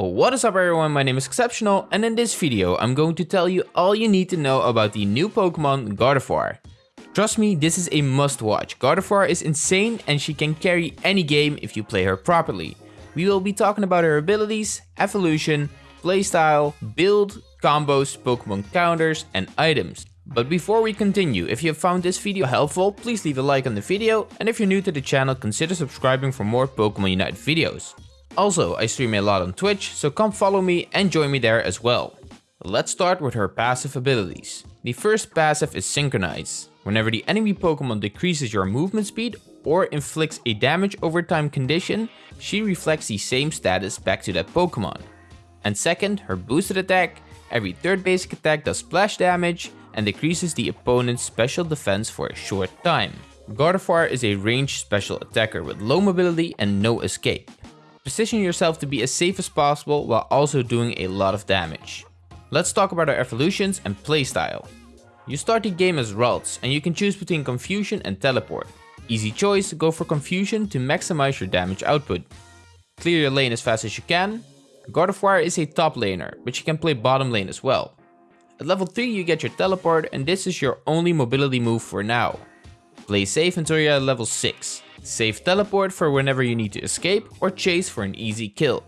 Oh, what is up everyone, my name is Exceptional and in this video I'm going to tell you all you need to know about the new Pokemon Gardevoir. Trust me, this is a must watch. Gardevoir is insane and she can carry any game if you play her properly. We will be talking about her abilities, evolution, playstyle, build, combos, Pokemon counters and items. But before we continue, if you have found this video helpful, please leave a like on the video and if you're new to the channel consider subscribing for more Pokemon Unite videos. Also, I stream a lot on Twitch, so come follow me and join me there as well. Let's start with her passive abilities. The first passive is Synchronize. Whenever the enemy Pokemon decreases your movement speed or inflicts a damage over time condition, she reflects the same status back to that Pokemon. And second, her boosted attack. Every third basic attack does splash damage and decreases the opponent's special defense for a short time. Gardevoir is a ranged special attacker with low mobility and no escape. Position yourself to be as safe as possible while also doing a lot of damage. Let's talk about our evolutions and playstyle. You start the game as Ralts and you can choose between Confusion and Teleport. Easy choice, go for Confusion to maximize your damage output. Clear your lane as fast as you can. Gardevoir is a top laner, but you can play bottom lane as well. At level 3 you get your Teleport and this is your only mobility move for now. Play safe until you're at level 6. Save teleport for whenever you need to escape or chase for an easy kill.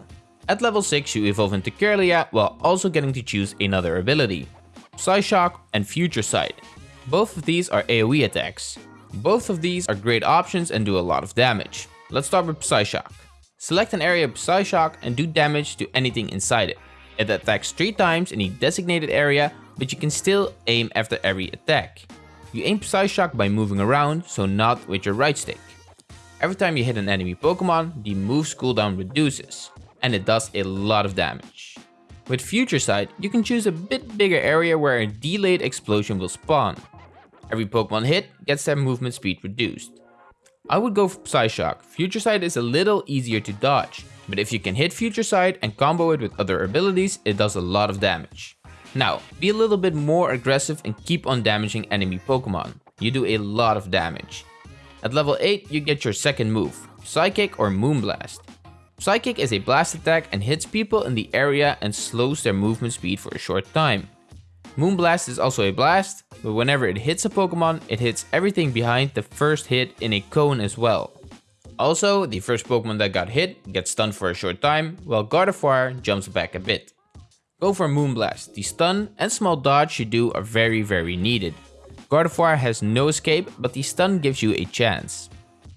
At level 6 you evolve into Kirlia while also getting to choose another ability. Psyshock and Future Sight. Both of these are AoE attacks. Both of these are great options and do a lot of damage. Let's start with Psyshock. Select an area of Psyshock and do damage to anything inside it. It attacks 3 times in a designated area, but you can still aim after every attack. You aim Psyshock by moving around, so not with your right stick. Every time you hit an enemy Pokemon, the move's cooldown reduces, and it does a lot of damage. With Future Sight, you can choose a bit bigger area where a delayed explosion will spawn. Every Pokemon hit gets their movement speed reduced. I would go for Psyshock, Future Sight is a little easier to dodge, but if you can hit Future Sight and combo it with other abilities, it does a lot of damage. Now, be a little bit more aggressive and keep on damaging enemy Pokemon. You do a lot of damage. At level 8, you get your second move, Psychic or Moonblast. Psychic is a blast attack and hits people in the area and slows their movement speed for a short time. Moonblast is also a blast, but whenever it hits a Pokemon, it hits everything behind the first hit in a cone as well. Also, the first Pokemon that got hit gets stunned for a short time, while Gardevoir jumps back a bit. Go for Moonblast, the stun and small dodge you do are very very needed. Gardevoir has no escape, but the stun gives you a chance.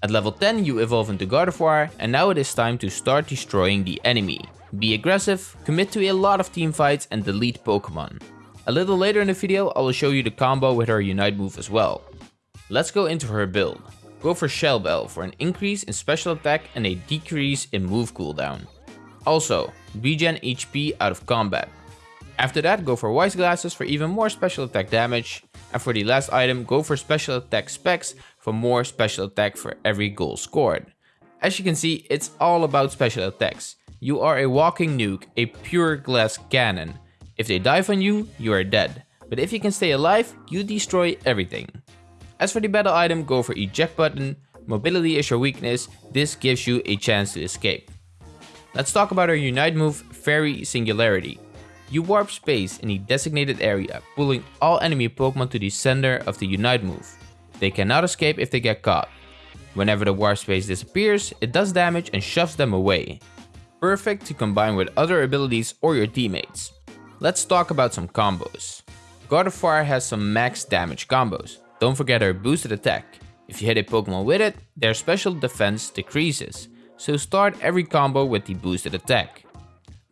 At level 10 you evolve into Gardevoir and now it is time to start destroying the enemy. Be aggressive, commit to a lot of team fights and delete Pokemon. A little later in the video I will show you the combo with her Unite move as well. Let's go into her build. Go for Shell Bell for an increase in special attack and a decrease in move cooldown. Also, regen HP out of combat. After that, go for Wise Glasses for even more special attack damage. And for the last item, go for special attack specs for more special attack for every goal scored. As you can see, it's all about special attacks. You are a walking nuke, a pure glass cannon. If they dive on you, you are dead. But if you can stay alive, you destroy everything. As for the battle item, go for eject button. Mobility is your weakness, this gives you a chance to escape. Let's talk about our Unite move, Fairy Singularity. You warp space in a designated area, pulling all enemy Pokemon to the center of the Unite move. They cannot escape if they get caught. Whenever the warp space disappears, it does damage and shoves them away. Perfect to combine with other abilities or your teammates. Let's talk about some combos. Gardevoir has some max damage combos. Don't forget her boosted attack. If you hit a Pokemon with it, their special defense decreases. So start every combo with the boosted attack.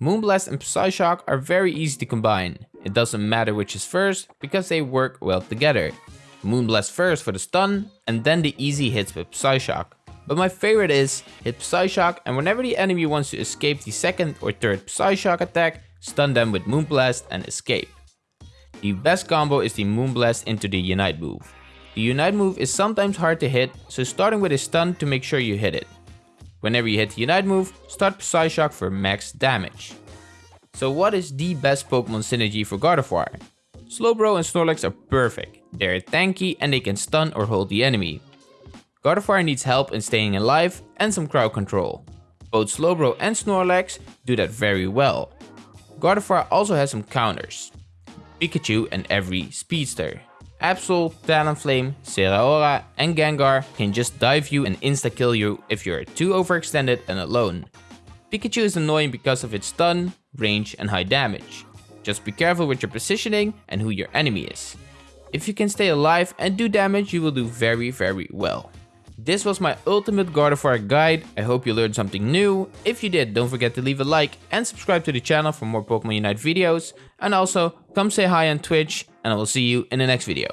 Moonblast and Psyshock are very easy to combine. It doesn't matter which is first, because they work well together. Moonblast first for the stun, and then the easy hits with Psyshock. But my favorite is hit Psyshock and whenever the enemy wants to escape the second or third Psyshock attack, stun them with Moonblast and escape. The best combo is the Moonblast into the Unite move. The Unite move is sometimes hard to hit, so starting with a stun to make sure you hit it. Whenever you hit the Unite move, start Psyshock for max damage. So what is the best Pokemon synergy for Gardevoir? Slowbro and Snorlax are perfect. They're tanky and they can stun or hold the enemy. Gardevoir needs help in staying alive and some crowd control. Both Slowbro and Snorlax do that very well. Gardevoir also has some counters. Pikachu and every speedster. Absol, Talonflame, Zeraora and Gengar can just dive you and insta-kill you if you're too overextended and alone. Pikachu is annoying because of its stun, range and high damage. Just be careful with your positioning and who your enemy is. If you can stay alive and do damage, you will do very very well. This was my ultimate Gardevoir guide. I hope you learned something new. If you did, don't forget to leave a like and subscribe to the channel for more Pokemon Unite videos. And also, come say hi on Twitch and I will see you in the next video.